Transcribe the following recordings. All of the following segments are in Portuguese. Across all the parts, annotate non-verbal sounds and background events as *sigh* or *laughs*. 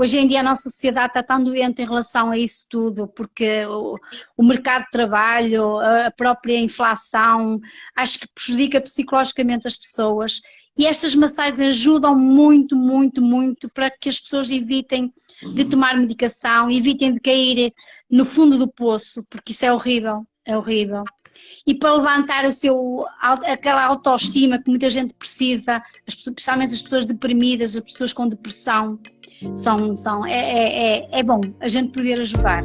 hoje em dia a nossa sociedade está tão doente em relação a isso tudo, porque o, o mercado de trabalho, a própria inflação, acho que prejudica psicologicamente as pessoas e estas massagens ajudam muito, muito, muito para que as pessoas evitem de tomar medicação, evitem de cair no fundo do poço, porque isso é horrível, é horrível. E para levantar o seu, aquela autoestima que muita gente precisa, especialmente as pessoas deprimidas, as pessoas com depressão, são, são, é, é, é, é bom a gente poder ajudar.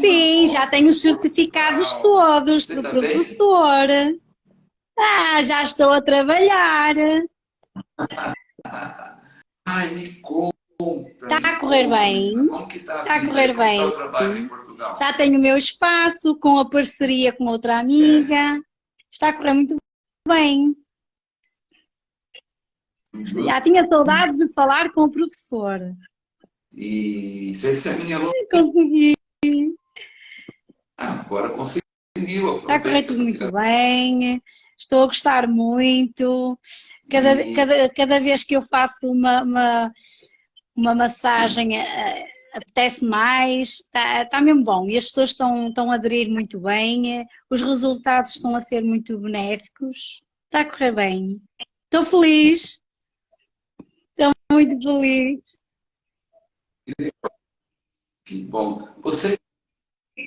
Sim, já tenho os certificados todos Você do também? professor. Ah, já estou a trabalhar. *laughs* Ai, me conta. Está a correr bem. Como que está, está a correr bem. Já tenho o meu espaço com a parceria com outra amiga. É. Está a correr muito bem. Já tinha saudades de falar com o professor. E se essa é a minha aluna... Consegui. Agora conseguiu. Está a correr tudo muito bem. Estou a gostar muito. Cada, e... cada, cada vez que eu faço uma, uma, uma massagem uh, apetece mais, está, está mesmo bom. E as pessoas estão, estão a aderir muito bem, os resultados estão a ser muito benéficos. Está a correr bem. Estou feliz. Estou muito feliz. Que bom. Você,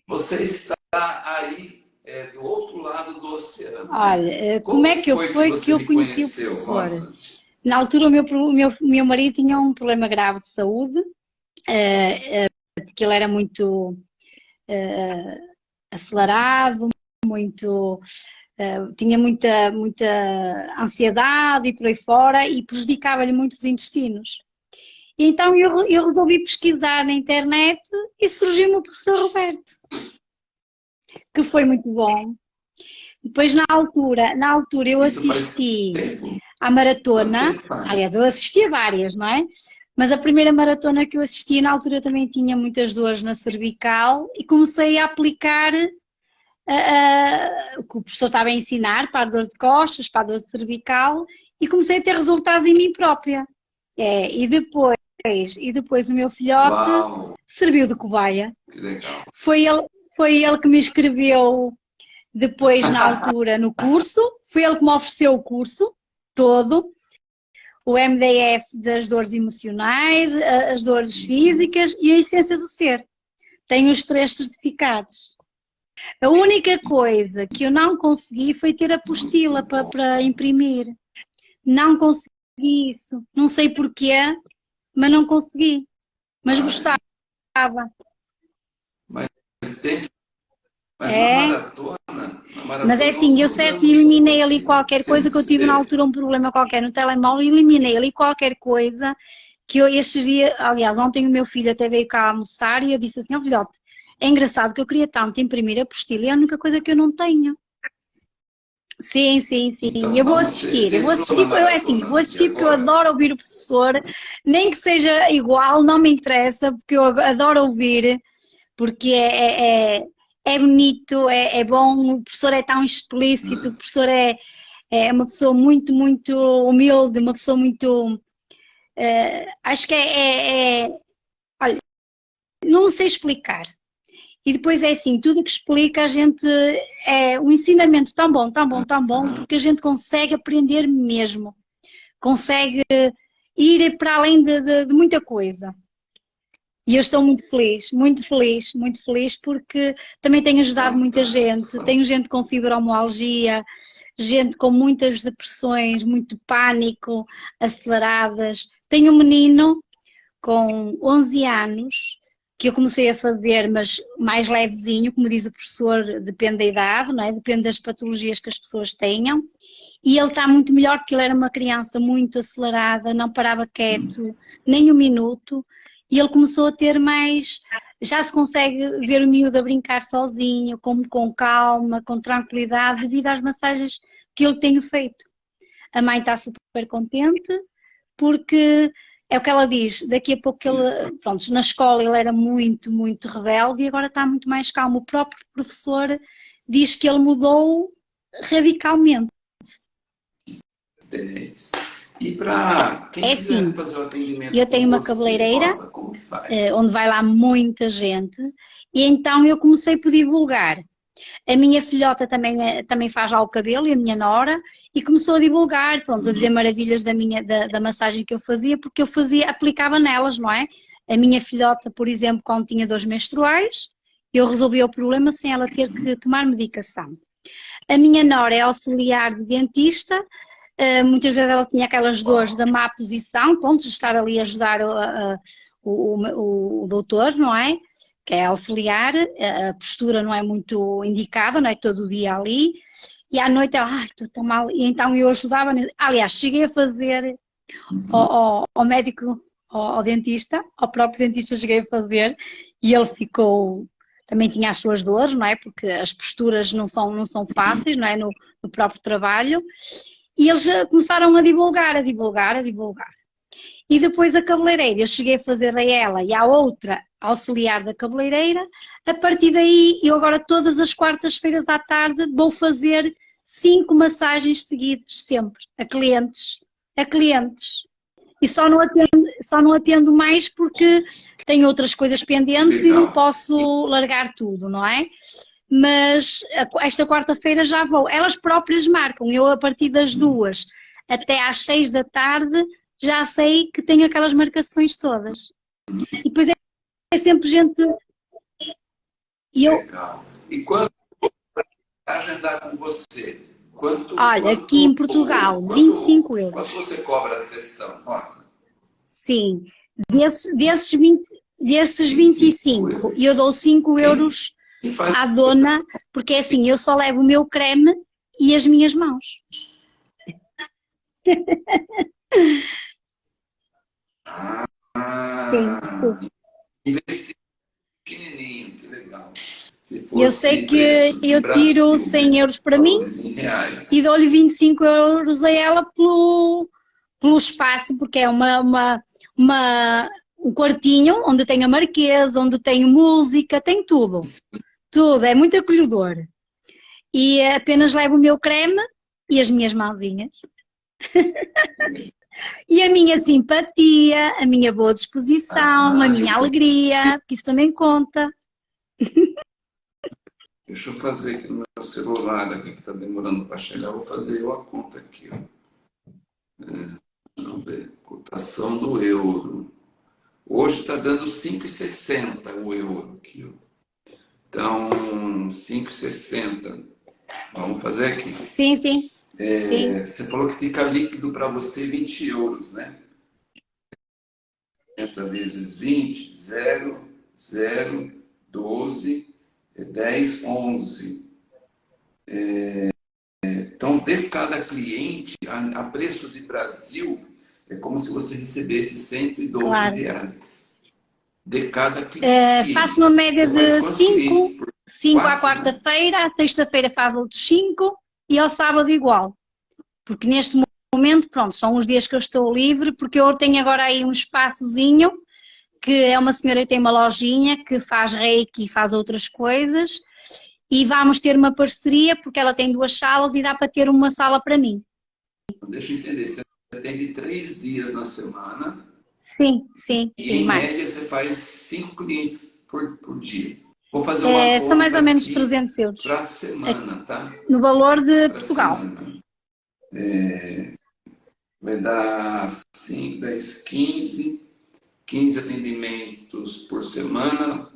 você está aí é, do outro lado do oceano. Olha, eh, como, como é que eu foi que, que eu conheci o professor? Na altura o meu, meu, meu marido tinha um problema grave de saúde, uh, uh, porque ele era muito uh, acelerado, muito tinha muita, muita ansiedade e por aí fora e prejudicava-lhe muito os intestinos. Então eu, eu resolvi pesquisar na internet e surgiu-me o professor Roberto, que foi muito bom. Depois na altura, na altura eu assisti à maratona, aliás eu assisti a várias, não é? Mas a primeira maratona que eu assisti na altura também tinha muitas dores na cervical e comecei a aplicar uh, uh, o que o professor estava a ensinar para a dor de costas, para a dor cervical e comecei a ter resultados em mim própria. É, e depois e depois o meu filhote Uau. serviu de cobaia. Que legal. Foi ele, foi ele que me escreveu depois na altura no curso, foi ele que me ofereceu o curso todo, o MDF das dores emocionais, as dores físicas e a essência do ser. Tenho os três certificados. A única coisa que eu não consegui foi ter a apostila para, para imprimir. Não consegui isso. Não sei porquê, mas não consegui. Mas gostava. Mas é. na maratona, na maratona, Mas é assim, eu certo eliminei ali qualquer coisa que eu tive na altura um problema qualquer no telemóvel, eliminei ali qualquer coisa que eu estes dias, aliás, ontem o meu filho até veio cá almoçar e eu disse assim, ó oh, filhote, é engraçado que eu queria tanto imprimir a apostila e é a única coisa que eu não tenho. Sim, sim, sim. Então, eu vou assistir. Eu vou assistir, eu, é assim, vou assistir porque eu adoro ouvir o professor, nem que seja igual, não me interessa, porque eu adoro ouvir, porque é, é, é bonito, é, é bom, o professor é tão explícito, o professor é, é uma pessoa muito, muito humilde, uma pessoa muito. Uh, acho que é, é, é. Olha, não sei explicar. E depois é assim, tudo que explica a gente é um ensinamento tão bom, tão bom, tão bom, porque a gente consegue aprender mesmo. Consegue ir para além de, de, de muita coisa. E eu estou muito feliz, muito feliz, muito feliz porque também tenho ajudado muita gente. Tenho gente com fibromialgia, gente com muitas depressões, muito pânico, aceleradas. Tenho um menino com 11 anos que eu comecei a fazer, mas mais levezinho, como diz o professor, depende da idade, não é? depende das patologias que as pessoas tenham. E ele está muito melhor porque ele era uma criança muito acelerada, não parava quieto nem um minuto. E ele começou a ter mais. Já se consegue ver o miúdo a brincar sozinho, com, com calma, com tranquilidade, devido às massagens que eu tenho feito. A mãe está super contente porque é o que ela diz, daqui a pouco ele, pronto, na escola ele era muito, muito rebelde e agora está muito mais calmo. O próprio professor diz que ele mudou radicalmente. E para quem é quiser assim, fazer o atendimento eu tenho uma você, cabeleireira Rosa, eh, onde vai lá muita gente e então eu comecei por divulgar. A minha filhota também, é, também faz lá o cabelo e a minha nora e começou a divulgar, pronto, a dizer maravilhas da, minha, da, da massagem que eu fazia, porque eu fazia, aplicava nelas, não é? A minha filhota, por exemplo, quando tinha dores menstruais, eu resolvi o problema sem ela ter que tomar medicação. A minha nora é auxiliar de dentista, muitas vezes ela tinha aquelas dores da má posição, pronto, de estar ali a ajudar o, o, o doutor, não é? Que é auxiliar, a postura não é muito indicada, não é todo dia ali, e à noite ela, ai, estou tão mal, e então eu ajudava, aliás, cheguei a fazer ao, ao, ao médico, ao, ao, dentista, ao próprio dentista cheguei a fazer, e ele ficou também tinha as suas dores, não é? Porque as posturas não são, não são fáceis, não é? No, no próprio trabalho. E eles começaram a divulgar, a divulgar, a divulgar. E depois a cabeleireira, eu cheguei a fazer a ela e à outra auxiliar da cabeleireira. A partir daí, eu agora todas as quartas-feiras à tarde vou fazer cinco massagens seguidas, sempre, a clientes. A clientes e só não atendo, só não atendo mais porque tenho outras coisas pendentes e não posso largar tudo, não é? Mas esta quarta-feira já vou. Elas próprias marcam. Eu, a partir das duas até às seis da tarde, já sei que tenho aquelas marcações todas. E depois é, é sempre gente. E eu... Legal. E quando agendar com você? Quanto, Olha, quanto, aqui em Portugal, quanto, 25 euros. Quanto você cobra a sessão? Nossa. Sim, desses, desses, 20, desses 25, eu dou 5 euros à dona, porque é assim, eu só levo o meu creme e as minhas mãos. Ah, sim, sim. pequenininho, que legal eu sei que eu tiro 100 euros para mim e dou-lhe 25 euros a ela pelo, pelo espaço, porque é uma, uma, uma, um quartinho onde tem a marquesa, onde tem música, tem tudo. Tudo, é muito acolhedor. E apenas levo o meu creme e as minhas mãozinhas. *laughs* e a minha simpatia, a minha boa disposição, ah, a minha alegria, porque isso também conta. *laughs* Deixa eu fazer aqui no meu celular, aqui que está demorando para chegar, vou fazer eu a conta aqui. Ó. É, vamos ver, cotação do euro. Hoje está dando 5,60 o euro aqui. Ó. Então, 5,60. Vamos fazer aqui. Sim, sim. É, sim. Você falou que fica líquido para você 20 euros, né? 50 vezes 20, 0, 0, 12, 10, 11. É, então, de cada cliente, a, a, preço de Brasil, é como se você recebesse 112 claro. reais. De cada cliente. É, faço uma média de 5, 5 à quarta-feira, à sexta-feira faz outros 5 e ao sábado igual. Porque neste momento, pronto, são os dias que eu estou livre, porque eu tenho agora aí um espaçozinho que é uma senhora que tem uma lojinha que faz reiki e faz outras coisas e vamos ter uma parceria porque ela tem duas salas e dá para ter uma sala para mim. Deixa eu entender, você atende três dias na semana? Sim, sim. E sim, em mais. média você faz cinco clientes por, por dia. Vou fazer uma é, São mais ou menos 300 euros. Para semana, tá? No valor de pra Portugal. É, vai dar 5, 10, 15 15 atendimentos por semana,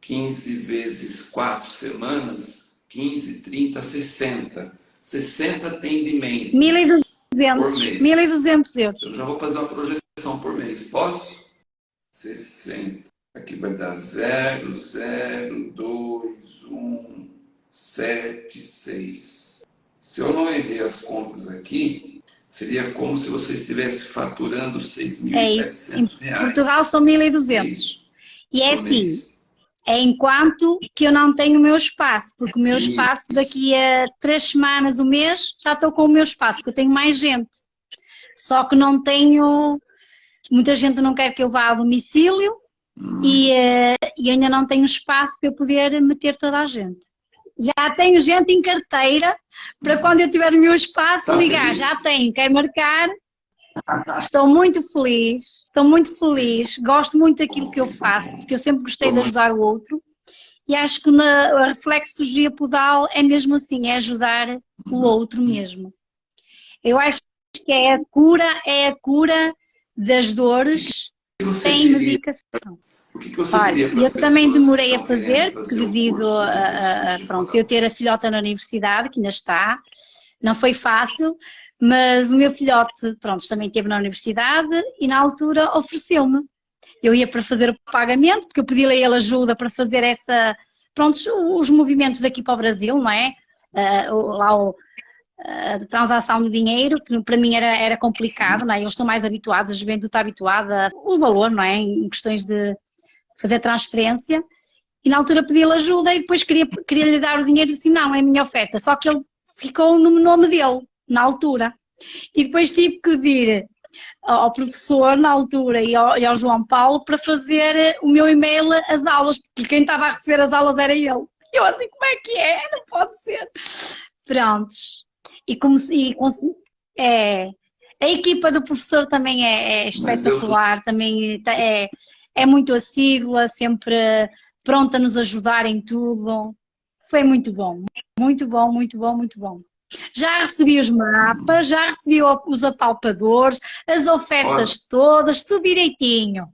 15 vezes 4 semanas, 15, 30, 60. 60 atendimentos 1.200, por mês. 1.200 euros. Eu já vou fazer uma projeção por mês. Posso? 60. Aqui vai dar 0, 0, 2, 1, 7, 6. Se eu não errei as contas aqui, Seria como se você estivesse faturando 6.700 é isso. Em reais. Portugal são 1.200. E é assim, é enquanto que eu não tenho o meu espaço, porque o meu espaço daqui a três semanas, um mês, já estou com o meu espaço, porque eu tenho mais gente. Só que não tenho muita gente não quer que eu vá ao domicílio hum. e, uh, e ainda não tenho espaço para eu poder meter toda a gente. Já tenho gente em carteira para hum. quando eu tiver o meu espaço tá ligar. Feliz? Já tenho, quero marcar. Estou muito feliz, estou muito feliz, gosto muito daquilo que eu faço, porque eu sempre gostei de ajudar o outro e acho que na, reflexologia podal é mesmo assim, é ajudar o uhum. outro mesmo. Eu acho que é a cura, é a cura das dores sem medicação. Olha, eu também demorei a fazer, porque devido a, a, pronto, eu ter a filhota na universidade, que ainda está, não foi fácil, mas o meu filhote, pronto, também esteve na universidade e na altura ofereceu-me. Eu ia para fazer o pagamento, porque eu pedi a ele ajuda para fazer essa, pronto, os movimentos daqui para o Brasil, não é? Uh, lá o, a transação de dinheiro, que para mim era, era complicado, não é? Eles estão mais habituados, a juventude está habituada, o valor, não é? Em questões de fazer transferência. E na altura pedi-lhe ajuda e depois queria, queria lhe dar o dinheiro e disse, não, é a minha oferta. Só que ele ficou no nome dele, na altura. E depois tive que pedir ao professor na altura e ao, e ao João Paulo para fazer o meu e-mail as aulas, porque quem estava a receber as aulas era ele. Eu assim, como é que é? Não pode ser. Prontos. E como e, é, a equipa do professor também é, é espetacular, também é, é muito assídua, sempre pronta a nos ajudar em tudo. Foi muito bom, muito bom, muito bom, muito bom. Já recebi os mapas, já recebi os apalpadores, as ofertas Rosa. todas, tudo direitinho.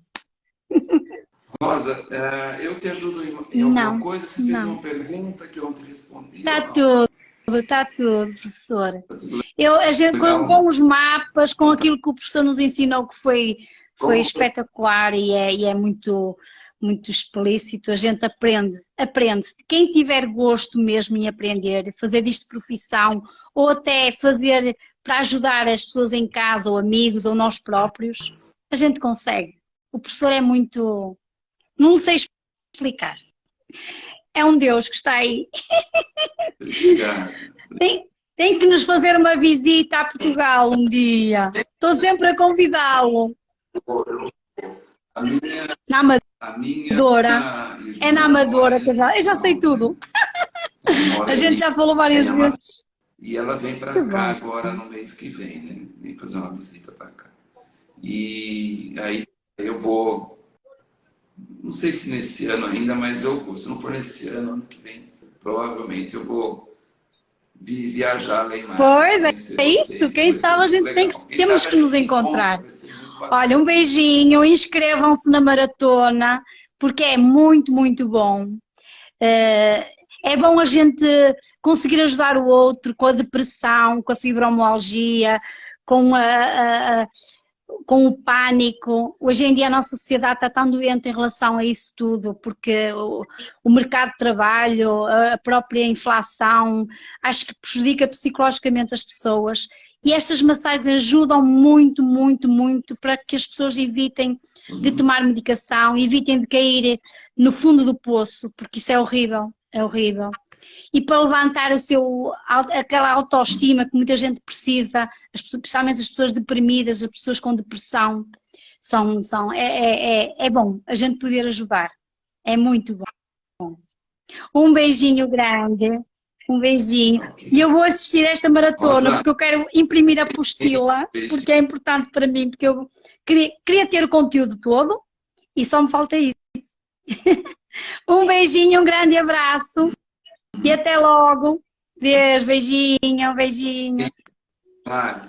Rosa, eh, eu te ajudo em, alguma não, coisa? Você fez não. uma pergunta que eu não te respondi? Está tudo. Está tudo, professora. Tá eu, a gente, com, com, os mapas, com aquilo que o professor nos ensinou, que foi, foi espetacular e é, e é muito, muito explícito, a gente aprende, aprende. Quem tiver gosto mesmo em aprender, fazer disto profissão, ou até fazer para ajudar as pessoas em casa, ou amigos, ou nós próprios, a gente consegue. O professor é muito... Não sei explicar é um Deus que está aí. tem, tem que nos fazer uma visita a Portugal um dia. Estou sempre a convidá-lo. Na Amadora. É na Amadora que eu já, eu já sei tudo. A gente já falou várias vezes. E ela vem para cá bom. agora no mês que vem, né? Vem fazer uma visita para cá. E aí eu vou não sei se nesse ano ainda, mas eu vou. Se não for nesse ano, ano que vem, provavelmente eu vou viajar lá em Pois, é, é isso. Quem sabe a gente tem que, temos que nos encontrar. Olha, um beijinho, inscrevam-se na maratona, porque é muito, muito bom. Eh, é bom a gente conseguir ajudar o outro com a depressão, com a fibromialgia, com a, a com o pânico. Hoje em dia a nossa sociedade está tão doente em relação a isso tudo, porque o, o mercado de trabalho, a própria inflação, acho que prejudica psicologicamente as pessoas. E estas massagens ajudam muito, muito, muito para que as pessoas evitem de tomar medicação, evitem de cair no fundo do poço, porque isso é horrível, é horrível e para levantar o seu, aquela autoestima que muita gente precisa, especialmente as pessoas deprimidas, as pessoas com depressão, são, são, é, é, é, é bom a gente poder ajudar, é muito bom. Um beijinho grande, um beijinho. E eu vou assistir a esta maratona porque eu quero imprimir a apostila, *laughs* porque é importante para mim, porque eu queria, queria ter o conteúdo todo e só me falta isso. *laughs* um beijinho, um grande abraço. E até logo. Deus, beijinho, beijinho. Ah,